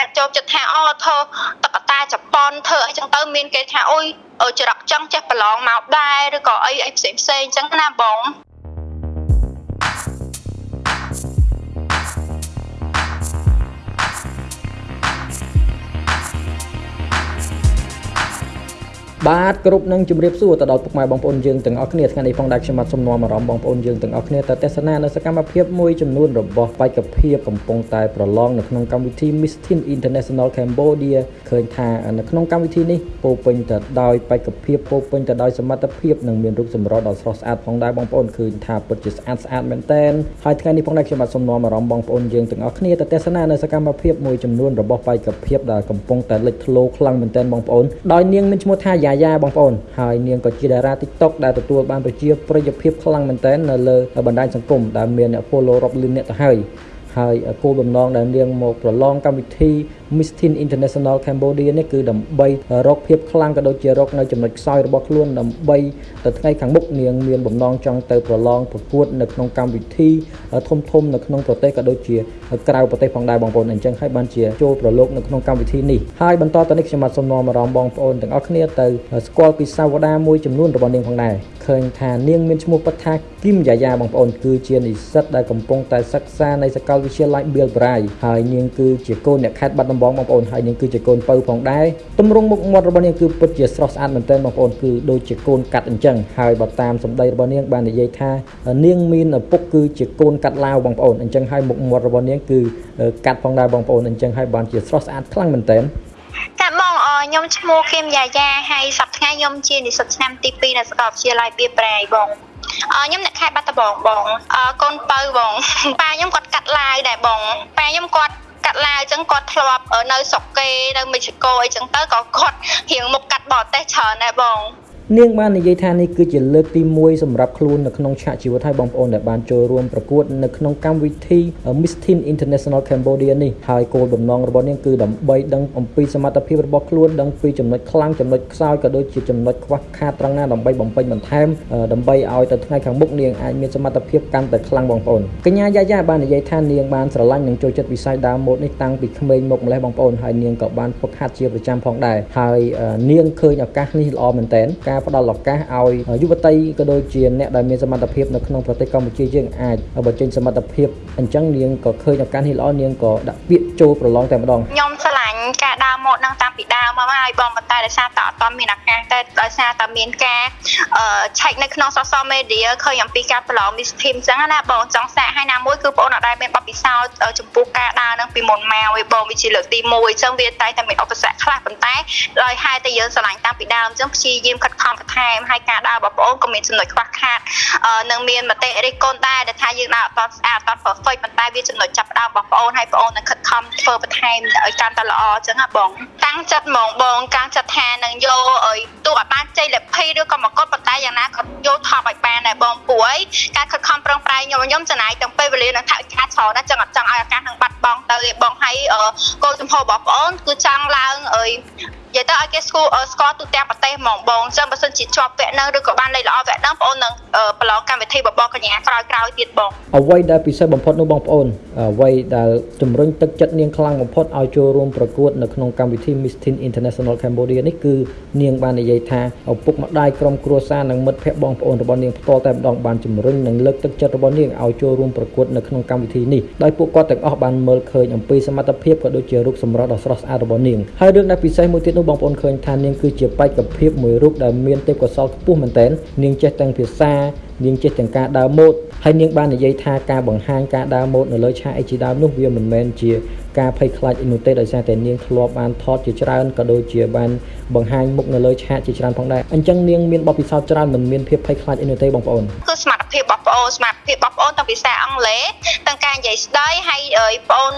គេចូលចិត្តថាអូធ្វើតកតាជប៉ុនធ្វើអីចឹងទៅមានគេថាអុយចរកចង់ចេះប្រឡងមកដែរឬក៏អីអីផ្សេងផ្សេងចឹងណាបង បាទគ្រប់នឹងជម្រាបសួរទៅដល់ពុកម៉ែបងប្អូនយើងទាំងអស់គ្នាថ្ងៃនេះផងដែរខ្ញុំបាទសូមនាំអារម្មណ៍បងប្អូនយើងទាំងអស់គ្នាទៅទស្សនានៅសកម្មភាពមួយចំនួនរបស់បេក្ខភាពកំពុងតែប្រឡងនៅក្នុងកម្មវិធី Miss Teen International Cambodia ឃើញថានៅក្នុងកម្មវិធីនេះពោពេញទៅដោយបេក្ខភាពពោពេញទៅដោយសមត្ថភាពនិងមានរូបសម្រស់ដ៏ស្រស់ស្អាតផងដែរបងប្អូនឃើញថាពិតជាស្អាតស្អាតមែនទែនហើយថ្ងៃនេះផងដែរខ្ញុំបាទសូមនាំអារម្មណ៍បងប្អូនយើងទាំងអស់គ្នាទៅទស្សនានៅសកម្មភាពមួយចំនួនរបស់បេក្ខភាពដែលកំពុងតែលេចធ្លោខ្លាំងមែនទែនបងប្អូនដោយនាងមានឈ្មោះថាយ៉ាយ៉ាបងប្អូនហើយនាងក៏ជាតារា TikTok ដែលទទួលបានប្រជាប្រិយភាពខ្លាំងមែនទែននៅលើបណ្ដាញសង្គមដែលមានអ្នក follow រាប់លានអ្នកទៅហើយ ហើយគោលបំណងដែលនាងមកប្រឡងកម្មវិធី Miss Teen International Cambodia នេះគឺដើម្បីរកភាពខ្លាំងក៏ដូចជារកនៅចំណុចខ្សោយរបស់ខ្លួនដើម្បីទៅថ្ងៃខាងមុខនាងមានបំណងចង់ទៅប្រឡងប្រកួតនៅក្នុងកម្មវិធីធំធំនៅក្នុងប្រទេសក៏ដូចជាក្រៅប្រទេសផងដែរបងប្អូនអញ្ចឹងហើយបានជាចូលប្រឡូកនៅក្នុងកម្មវិធីនេះហើយបន្តទៅនេះខ្ញុំបាទសូមនាំអារម្មណ៍បងប្អូនទាំងអស់គ្នាទៅស្គាល់ពីសាវតាមួយចំនួនរបស់នាងផងដែរ ឃើញថានាងមានឈ្មោះពិតថាគឹមយ៉ាយ៉ាបងប្អូនគឺជានិស្សិតដែលកំពុងតែសិក្សានៅសាកលវិទ្យាល័យ Bill Brai ហើយនាងគឺជាកូនអ្នកខេត្តបាត់ដំបងបងប្អូនហើយនាងគឺជាកូនពៅផងដែរទម្រង់មុខមាត់របស់នាងគឺពិតជាស្រស់ស្អាតមែនទែនបងប្អូនគឺដូចជាកូនកាត់អញ្ចឹងហើយបើតាមសម្ដីរបស់នាងបាននិយាយថានាងមានឪពុកគឺជាកូនកាត់ឡាវបងប្អូនអញ្ចឹងហើយមុខមាត់របស់នាងគឺកាត់ផងដែរបងប្អូនអញ្ចឹងហើយបានជាស្រស់ស្អាតខ្លាំងមែនទែនចាបង ខ្ញុំឈ្មោះគឹមយ៉ាយ៉ាហើយសប្តាហ៍ថ្ងៃខ្ញុំជានិស្សិតឆ្នាំទី2នៅសាកលវិទ្យាល័យបៀប្រែបងខ្ញុំអ្នកខេត្តបាត់ដំបងបងកូនបើបងប៉ាខ្ញុំគាត់កាត់ឡាវដែរបងប៉ាខ្ញុំគាត់កាត់ឡាវអញ្ចឹងគាត់ធ្លាប់នៅស្រុកគេនៅមេស៊ីកូអីចឹងទៅក៏គាត់រៀងមុខកាត់បរទេសច្រើនដែរបង នាងបាននិយាយថានេះគឺជាលើកទី1សម្រាប់ខ្លួននៅក្នុងឆាកជីវិតឲ្យបងប្អូនដែលបានចូលរួមប្រកួតនៅក្នុងកម្មវិធី Miss Teen International Cambodia នេះហើយគោលបំណងរបស់នាងគឺដើម្បីដឹងអំពីសមត្ថភាពរបស់ខ្លួនដឹងពីចំណុចខ្លាំងចំណុចខ្សោយក៏ដូចជាចំណុចខ្វះខាតត្រង់ណាដើម្បីបំពេញបន្ថែមដើម្បីឲ្យទៅថ្ងៃខាងមុខនាងអាចមានសមត្ថភាពកាន់តែខ្លាំងបងប្អូនកញ្ញាយ៉ាយ៉ាបាននិយាយថានាងបានស្រឡាញ់និងចូលចិត្តវិស័យដើមម៉ូដនេះតាំងពីក្មេងមកម្លេះបងប្អូនហើយនាងក៏បានហ្វឹកហាត់ជាប្រចាំផងដែរហើយនាងឃើញឱកាសនេះល្អមែនតើការផ្ដល់ឱកាសឲ្យយុវតីក៏ដូចជាអ្នកដែលមានសមត្ថភាពនៅក្នុងប្រទេសកម្ពុជាយើងអាចបញ្ចេញសមត្ថភាពអញ្ចឹងនាងក៏ឃើញឱកាសនេះល្អនាងក៏ដាក់ពាក្យចូលប្រឡងតែម្ដងខ្ញុំឆ្លា ញ់ការដើរម៉ូដនឹងតាំងពីដើមមកហើយបងប៉ុន្តែដោយសារតែអត់ទាន់មានឱកាសតែដោយសារតែមានការឆែកនៅក្នុង social media ឃើញអំពីការប្រឡង Miss Team អញ្ចឹងណាបងចង់សាកឲ្យណាមួយគឺបងអត់ដែលមានបទពិសោធន៍ចំពោះការដើរនឹងពីមុនមកឯបងវាជាលើកទី1អញ្ចឹងវាតែតែមានឧបសគ្គខ្លះប៉ុន្តែដោយហេតុតែយើងឆ្លាញ់តាំងពីដើមអញ្ចឹងព្យាយាមខិតខំបន្ថែមហើយការដើររបស់បងអូនក៏មានចំណុចខ្វះខាតនឹងមានមតិរិះគន់ដែរដែលថាយើងដើរអត់ស្អាតអត់ perfect ប៉ុន្តែវាចំណុចចាប់ផ្ដើមរបស់បងអូនហើយបងអូននឹងខិតខំធ្វើបន្ថែមឲ្យកាន់តែល្អអញ្ចឹងណាបងតាំងចិត្តហ្មងបងកាំងចិត្តថានឹងយកឲ្យទោះឲ្យបានជ័យលាភីឬក៏មកកត់ប៉ុន្តែយ៉ាងណាក៏យកថប់ឲ្យបានដែរបងព្រោះអីការខិតខំប្រឹងប្រែងខ្ញុំខ្ញុំចំណាយទាំងពេលវេលានិងថវិកាច្រើនណាស់ចឹងអត់ចង់ឲ្យឱកាសនឹងបាត់បង់ទៅឯបងហើយកូនចំហរបស់បងអូនគឺចង់ឡើងអើយនិយាយទៅឲ្យគេស្គាល់ស្គាល់ទូទាំងប្រទេសហ្មងបងអញ្ចឹងបើសិនជាជាប់វគ្គហ្នឹងឬក៏បានលេខល្អវគ្គហ្នឹងបងអូននឹងប្រឡងកម្មវិធីបបកញ្ញាក្រោយក្រោយទៀតបងអ្វីដែលពិសេសបំផុតនោះបងប្អូនអ្វីដែលជំរុញទឹកចិត្តនាងខ្លាំងបំផុតឲ្យចូលរួមប្រកួតនៅក្នុងកម្មវិធី Miss Teen International Cambodia នេះគឺនាងបាននិយាយថាឪពុកម្ដាយក្រុមគ្រួសារនិងមិត្តភ័ក្តិបងប្អូនរបស់នាងផ្ទាល់តែម្ដងបានជំរុញនិងលើកទឹកចិត្តរបស់នាងឲ្យចូលរួមប្រកួតនៅក្នុងកម្មវិធីនេះដោយពួកគាត់ទាំងអស់បានមើលឃើញអំពីសមត្ថភាពក៏ដូចជារូបសម្រស់ដ៏ស្រស់ស្អាតរបស់នាងហើយរឿងដែលពិសេសមួយទៀតនោះបងប្អូនឃើញថានាងគឺជាបេក្ខភាពមួយរូបដែលមានទេពកោសល្យខ្ពស់មែនទែននាងចេះទាំងភាសានាងចេះទាំងការដើរម៉ូដហើយនាងបាននិយាយថាការបង្ហាញការដើរម៉ូដនៅលើឆាកអីជាដើមនោះវាមិនមែនជាការភ័យខ្លាចអីនោះទេដោយសារតែនាងធ្លាប់បានថតជាច្រើនក៏ដូចជាបានបង្ហាញមុខនៅលើឆាកជាច្រើនផងដែរអញ្ចឹងនាងមានបទពិសោធន៍ច្រើនមិនមានភាពភ័យខ្លាចអីនោះទេបងប្អូនគឺសមត្ថភាពរបស់បងប្អូនសមត្ថភាពរបស់បងប្អូនទាំងភាសាអង់គ្លេសទាំងការនិយាយស្ដីហើយបងប្អូន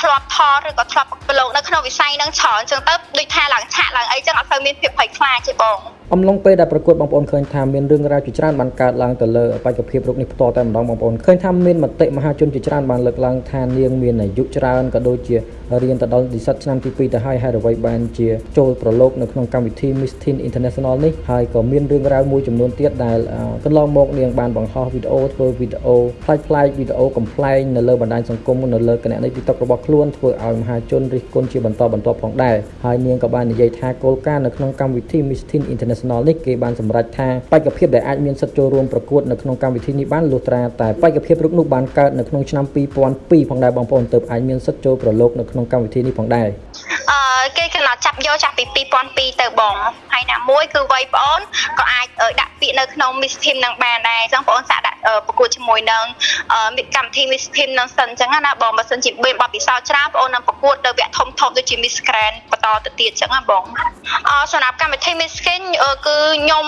ធ្លាប់ថតឬក៏ធ្លាប់ប្រឡូកនៅក្នុងវិស័យហ្នឹងច្រើនអញ្ចឹងទៅដូចថាឡើងឆាកឡើងអីចឹងអត់សូវមានភាពភ័យខ្លាចទេបង អអំឡុងពេលដែលប្រកួតបងប្អូនឃើញថាមានរឿងរ៉ាវជាច្រើនបានកើតឡើងទៅលើបេក្ខភាពរូបនេះផ្ទាល់តែម្ដងបងប្អូនឃើញថាមានមតិមហាជនជាច្រើនបានលើកឡើងថានាងមានអាយុច្រើនក៏ដូចជារៀនទៅដល់និស្សិតឆ្នាំទី2ទៅហើយហើយអ្វីបានជាចូលប្រឡូកនៅក្នុងកម្មវិធី Miss Teen International នេះហើយក៏មានរឿងរ៉ាវមួយចំនួនទៀតដែលកន្លងមកនាងបានបង្ហោះវីដេអូធ្វើវីដេអូផ្លាច់ផ្លាយវីដេអូកំ pl ែងនៅលើបណ្ដាញសង្គមនៅលើគណនី TikTok របស់ខ្លួនធ្វើឲ្យមហាជនរិះគន់ជាបន្តបន្ទាប់ផងដែរហើយនាងក៏បាននិយាយថាគោលការណ៍នៅក្នុងកម្មវិធី Miss Teen International នេះគេបានសម្រេចថាបេក្ខភាពដែលអាចមានសិទ្ធិចូលរួមប្រកួតនៅក្នុងកម្មវិធីនេះបានលុះត្រាតែបេក្ខភាពរូបនោះបានកើតនៅក្នុងឆ្នាំ2002ផងដែរបងប្អូនទើបអាចមានសិទ្ធិចូលប្រឡូកនៅក្នុងកម្មវិធីនេះផងដែរអឺ គេកំណត់ចាប់យកចាប់ពី2002ទៅបងហើយណាមួយគឺវ័យបងអូនក៏អាចដាក់ពាក្យនៅក្នុង Miss Team នឹងបានដែរអញ្ចឹងបងអូនសាកដាក់ប្រកួតជាមួយនឹងកម្មវិធី Miss Team នឹងសិនអញ្ចឹងណាបងបើសិនជាមានបទពិសោធន៍ច្រើនបងអូននឹងប្រកួតទៅវគ្គធំធំដូចជា Miss Grand បន្តទៅទៀតអញ្ចឹងណាបងអសម្រាប់កម្មវិធី Miss Skin គឺខ្ញុំ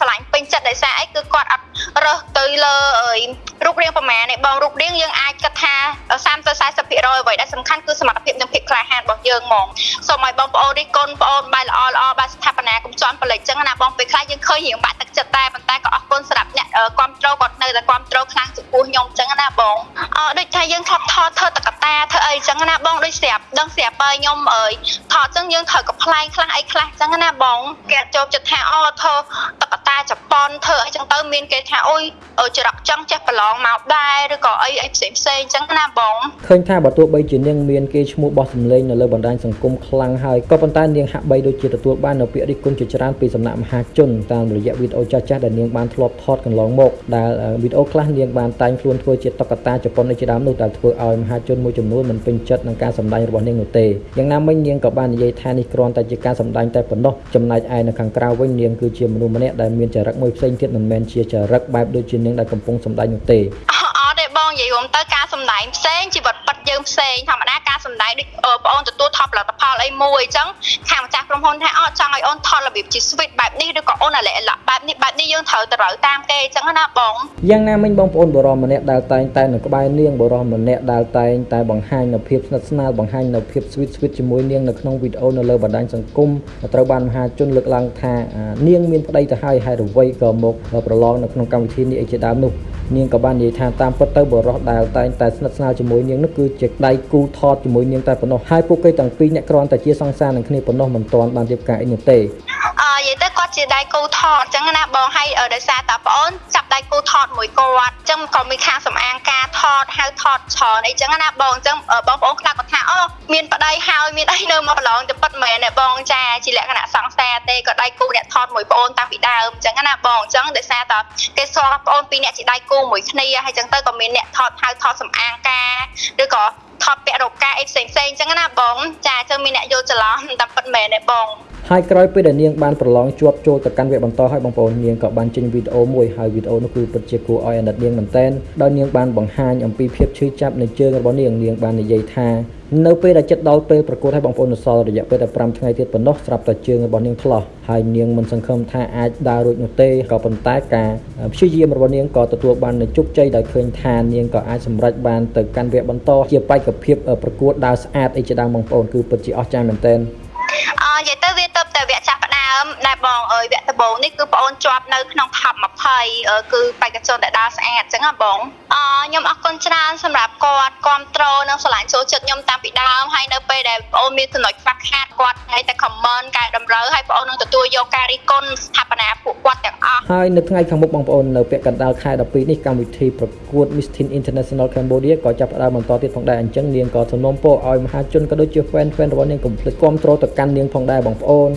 ឆ្លាញ់ពេញចិត្តដោយសារអីគឺគាត់អត់រើសទៅ លើរូបរាងប្រមាណនេះបងរូបរាងយើងអាចគិតថា30ទៅ40%អ្វីដែលសំខាន់គឺសមត្ថភាពនិងភាពក្លាហានរបស់យើងហ្មងសូមឲ្យបងប្អូននេះកូនប្អូនបាយល្អល្អបាទស្ថាបនាកុំជន់បលិចចឹងណាបងពេលខ្លះយើងឃើញរៀងបាក់ទឹកចិត្តតែប៉ុន្តែក៏អរគុណសម្រាប់អ្នកគ្រប់ត្រូលគាត់នៅតែគ្រប់ត្រូលខ្លាំងចំពោះខ្ញុំចឹងណាបងអឺដូចថាយើងថតថតធ្វើតកតាធ្វើអីចឹងណាបងដូចស្រាប់ដឹងស្រាប់បើខ្ញុំអើយថតចឹងយើងត្រូវកំ pl ែងខ្លះអីខ្លះចឹងណាបងគេចូលចិត្តថាអូធ្វើតកតាជប៉ុនធ្វើអីចឹងទៅមានគេថាអូយច្រកចឹងចេះប្រឡងមកដែរឬក៏អីអីផ្សេងផ្សេងចឹងណាបងឃើញថាបើទោះបីជានាងមានគេឈ្មោះបោះសម្លេងនៅលើបណ្ដាញសង្គមខ្លាំងហើយក៏ប៉ុន្តែនាងហាក់បីដូចជាទទួលបាននូវពាក្យរិះគន់ជាច្រើនពីសំណាក់មហាជនតាមរយៈវីដេអូចាស់ៗដែលនាងបានធ្លាប់ថតកន្លងមកដែលវីដេអូខ្លះនាងបានតែងខ្លួនធ្វើជាតុក្កតាជប៉ុនជាដើមនោះដែលធ្វើឲ្យមហាជនមួយចំនួនមិនពេញចិត្តនឹងការសម្ដែងរបស់នាងនោះទេយ៉ាងណាមិញនាងក៏បាននិយាយថានេះគ្រាន់តែជាការសម្ដែងតែប៉ុណ្ណោះចំណែកឯនៅខាងក្រៅវិញនាងគឺជាមនុស្សម្នាក់ដែលមានចរិតមួយផ្សេងទៀតមិនមែនជាចរិតបែបដូចជានាងដែលកំពុងសម្ដែងនោះទេអត់ទេបងនិយាយរួមទៅការសម្ដែងផ្សេងជីវិតពិតយើងផ្សេងធម្មតាការសម្ដែងដូចបងអូនទទួលថតផ លិតផលអីមួយអញ្ចឹងខាងម្ចាស់ក្រុមហ៊ុនថាអត់ចង់ឲ្យអូនថតរបៀបជា sweet បែបនេះឬក៏អូនអាឡែអាឡក់បែបនេះបែបនេះយើងត្រូវទៅរើតាមគេអញ្ចឹងណាបងយ៉ាងណាមិញបងប្អូនបរមម្នាក់ដែលតែងតែនៅក្បែរនាងបរមម្នាក់ដែលតែងតែបង្ហាញនៅភាពស្និទ្ធស្នាលបង្ហាញនៅភាព sweet sweet ជាមួយនាងនៅក្នុងវីដេអូនៅលើបណ្ដាញសង្គមត្រូវបានមហាជនលើកឡើងថានាងមានប្តីទៅហើយហើយអ្វីក៏មកប្រឡងនៅក្នុងកម្មវិធីនេះអីជាដើមនោះ នាងក៏បាននិយាយថាតាមពិតទៅបរោះដែលតែងតែស្និទ្ធស្នាលជាមួយនាងនោះគឺជាដៃគូថតជាមួយនាងតែប៉ុណ្ណោះហើយពួកគេទាំងពីរអ្នកគ្រាន់តែជាសង្សារនឹងគ្នាប៉ុណ្ណោះមិនទាន់បានរៀបការអីនោះទេអឺ និយាយទៅគាត់ជាដៃគូថតអញ្ចឹងណាបងហើយដោយសារតាប្អូនចាប់ដៃគូថតមួយគាត់អញ្ចឹងក៏មានខាងសម្អាងការថតហៅថតច្រើនអីចឹងណាបងអញ្ចឹងបងប្អូនខ្លះគាត់ថាអូមានប្តីហើយមានអីនៅមកប្រឡងទៅប៉ិតមែនទេបងចាជាលក្ខណៈសង្សារទេក៏ដៃគូអ្នកថតមួយប្អូនតាំងពីដើមអញ្ចឹងណាបងអញ្ចឹងដោយសារតាគេស្គាល់ប្អូនពីរអ្នកជាដៃគូមួយគ្នាហើយអញ្ចឹងទៅក៏មានអ្នកថតហៅថតសម្អាងការឬក៏ថតពាក់រោការអីផ្សេងផ្សេងអញ្ចឹងណាបងចាអញ្ចឹងមានអ្នកយល់ច្រឡំតែប៉ិតមែនទេបង ហើយក្រោយពេលដែលនាងបានប្រឡងជាប់ចូលទៅកាន់វគ្គបន្តហើយបងប្អូននាងក៏បានចេញវីដេអូមួយហើយវីដេអូនោះគឺពិតជាគួរឲ្យអាណិតនាងមែនទែនដោយនាងបានបង្ហាញអំពីភាពឈឺចាប់នៃជើងរបស់នាងនាងបាននិយាយថានៅពេលដែលចិត្តដល់ពេលប្រកួតឲ្យបងប្អូននៅសល់រយៈពេលតែ5ថ្ងៃទៀតប៉ុណ្ណោះស្រាប់តែជើងរបស់នាងឆ្លោះហើយនាងមិនសង្ឃឹមថាអាចដើររួចនោះទេក៏ប៉ុន្តែការព្យាយាមរបស់នាងក៏ទទួលបាននូវជោគជ័យដោយឃើញថានាងក៏អាចសម្រេចបានទៅកាន់វគ្គបន្តជាបេក្ខភាពប្រកួតដើរស្អាតអីជាដើមបងប្អូនគឺពិតជាអស្ចារ្យមែនទែនអ និយាយទៅវាទៅតែវគ្គចាប់ផ្ដើមដែលបងអើយវគ្គដំបូងនេះគឺបងអូនជាប់នៅក្នុង top 20គឺបេក្ខជនដែលដើរស្អាតអញ្ចឹងហ៎បងអខ្ញុំអរគុណច្រើនសម្រាប់គាត់គ្រប់គ្រងនិងឆ្លាញ់ចូលចិត្តខ្ញុំតាំងពីដើមហើយនៅពេលដែលបងអូនមានចំណុចខ្វះខាតគាត់ហើយតែ comment កែតម្រូវហើយបងអូននឹងទទួលយកការរិះគន់ស្ថាបនាពួកគាត់ទាំងអស់ហើយនៅថ្ងៃខាងមុខបងប្អូននៅពាក់កណ្ដាលខែ12នេះកម្មវិធីប្រកួត Miss Teen International Cambodia ក៏ចាប់ផ្ដើមបន្តទៀតផងដែរអញ្ចឹងនាងក៏សំណូមពរឲ្យមហាជនក៏ដូចជា fan fan របស់នាងកុំភ្លេចគ្រប់គ្រងទៅកាន់នាងផងដែរបងប្អូន